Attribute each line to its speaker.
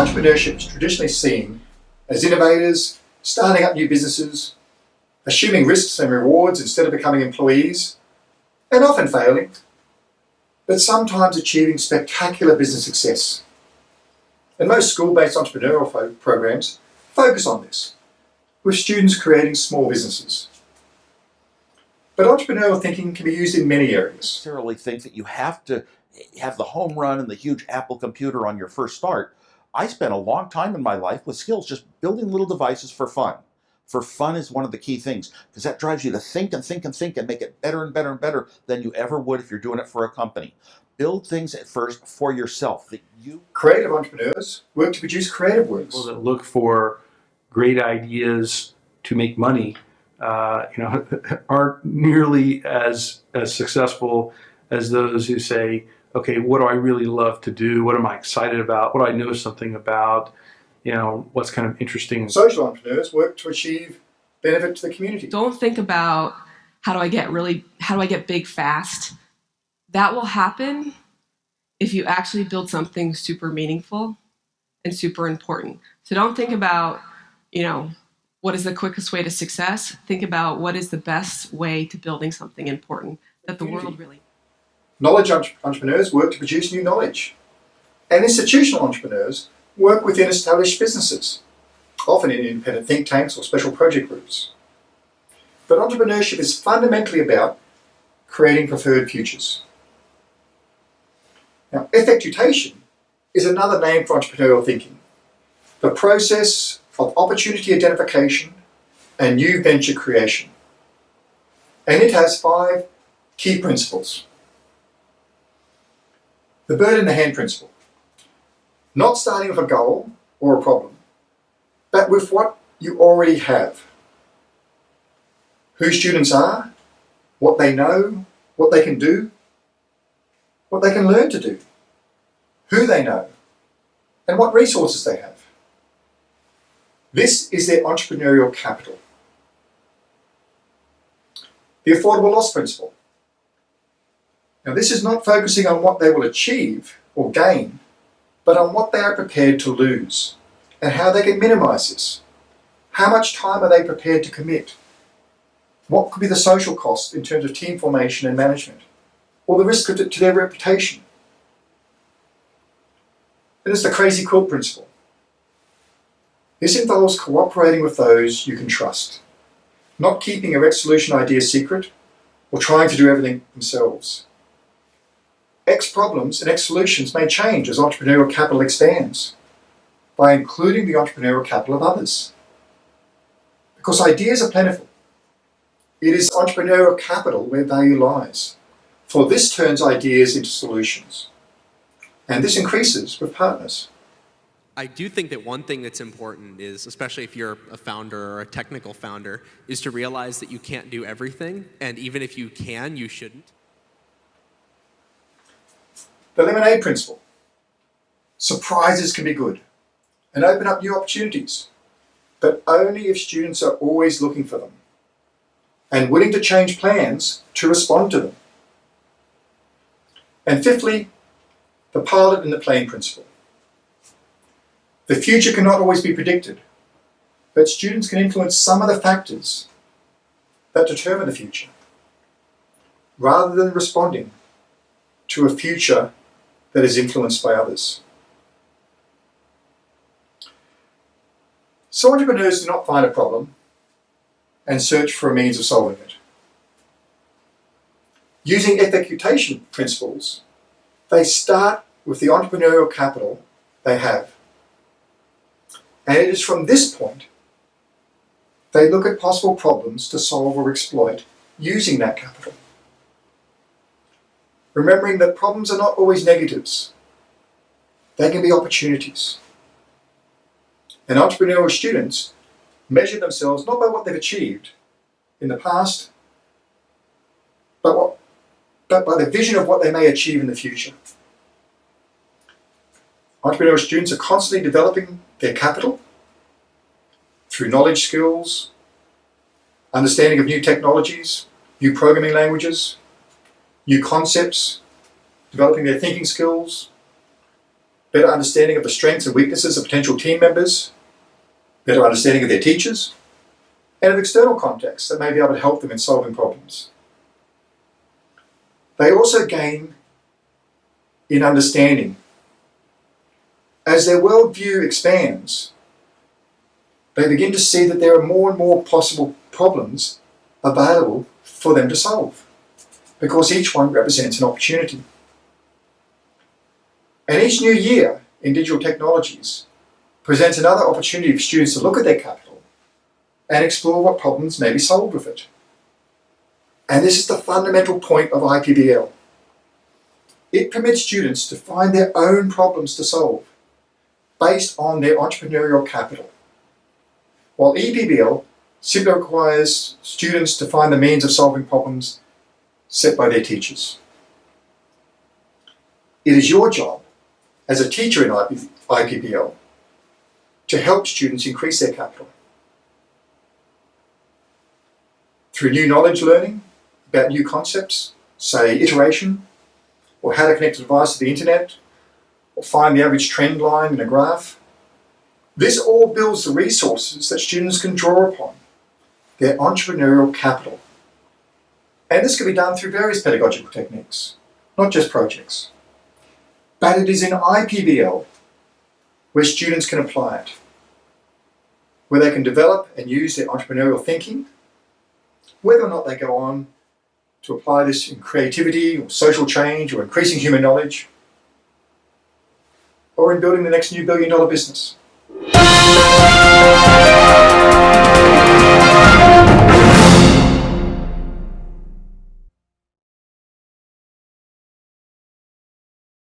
Speaker 1: Entrepreneurship is traditionally seen as innovators, starting up new businesses, assuming risks and rewards instead of becoming employees, and often failing, but sometimes achieving spectacular business success. And most school-based entrepreneurial programs focus on this, with students creating small businesses. But entrepreneurial thinking can be used in many areas.
Speaker 2: necessarily think that you have to have the home run and the huge Apple computer on your first start. I spent a long time in my life with skills just building little devices for fun. For fun is one of the key things because that drives you to think and think and think and make it better and better and better than you ever would if you're doing it for a company. Build things at first for yourself that you
Speaker 1: Creative entrepreneurs work to produce creative works.
Speaker 3: people that look for great ideas to make money, uh, you know, aren't nearly as as successful as those who say, okay, what do I really love to do? What am I excited about? What do I know something about? You know, what's kind of interesting.
Speaker 1: Social entrepreneurs work to achieve benefit to the community.
Speaker 4: Don't think about how do I get really how do I get big fast? That will happen if you actually build something super meaningful and super important. So don't think about, you know, what is the quickest way to success? Think about what is the best way to building something important that the world really
Speaker 1: Knowledge entrepreneurs work to produce new knowledge. And institutional entrepreneurs work within established businesses, often in independent think tanks or special project groups. But entrepreneurship is fundamentally about creating preferred futures. Now, effectuation is another name for entrepreneurial thinking, the process of opportunity identification and new venture creation. And it has five key principles. The bird in the hand principle. Not starting with a goal or a problem, but with what you already have. Who students are, what they know, what they can do, what they can learn to do, who they know, and what resources they have. This is their entrepreneurial capital. The affordable loss principle. Now, this is not focusing on what they will achieve or gain, but on what they are prepared to lose and how they can minimize this. How much time are they prepared to commit? What could be the social cost in terms of team formation and management, or the risk to their reputation? Then there's the crazy quilt principle. This involves cooperating with those you can trust, not keeping a Rex solution idea secret or trying to do everything themselves. X problems and X solutions may change as entrepreneurial capital expands by including the entrepreneurial capital of others. Because ideas are plentiful. It is entrepreneurial capital where value lies. For this turns ideas into solutions. And this increases with partners.
Speaker 5: I do think that one thing that's important is, especially if you're a founder or a technical founder, is to realize that you can't do everything. And even if you can, you shouldn't.
Speaker 1: The lemonade principle. Surprises can be good and open up new opportunities, but only if students are always looking for them and willing to change plans to respond to them. And fifthly, the pilot and the plane principle. The future cannot always be predicted, but students can influence some of the factors that determine the future, rather than responding to a future that is influenced by others. So entrepreneurs do not find a problem and search for a means of solving it. Using effectuation principles, they start with the entrepreneurial capital they have. And it is from this point they look at possible problems to solve or exploit using that capital. Remembering that problems are not always negatives. They can be opportunities. And entrepreneurial students measure themselves not by what they've achieved in the past, but, what, but by the vision of what they may achieve in the future. Entrepreneurial students are constantly developing their capital through knowledge skills, understanding of new technologies, new programming languages, new concepts, developing their thinking skills, better understanding of the strengths and weaknesses of potential team members, better understanding of their teachers, and of external contexts that may be able to help them in solving problems. They also gain in understanding. As their worldview expands, they begin to see that there are more and more possible problems available for them to solve because each one represents an opportunity. And each new year in digital technologies presents another opportunity for students to look at their capital and explore what problems may be solved with it. And this is the fundamental point of IPBL. It permits students to find their own problems to solve based on their entrepreneurial capital. While EPBL simply requires students to find the means of solving problems set by their teachers. It is your job as a teacher in IP, IPBL to help students increase their capital. Through new knowledge learning about new concepts, say iteration, or how to connect a device to the internet, or find the average trend line in a graph. This all builds the resources that students can draw upon, their entrepreneurial capital. And this can be done through various pedagogical techniques, not just projects. But it is in IPBL where students can apply it, where they can develop and use their entrepreneurial thinking, whether or not they go on to apply this in creativity or social change or increasing human knowledge, or in building the next new billion dollar business.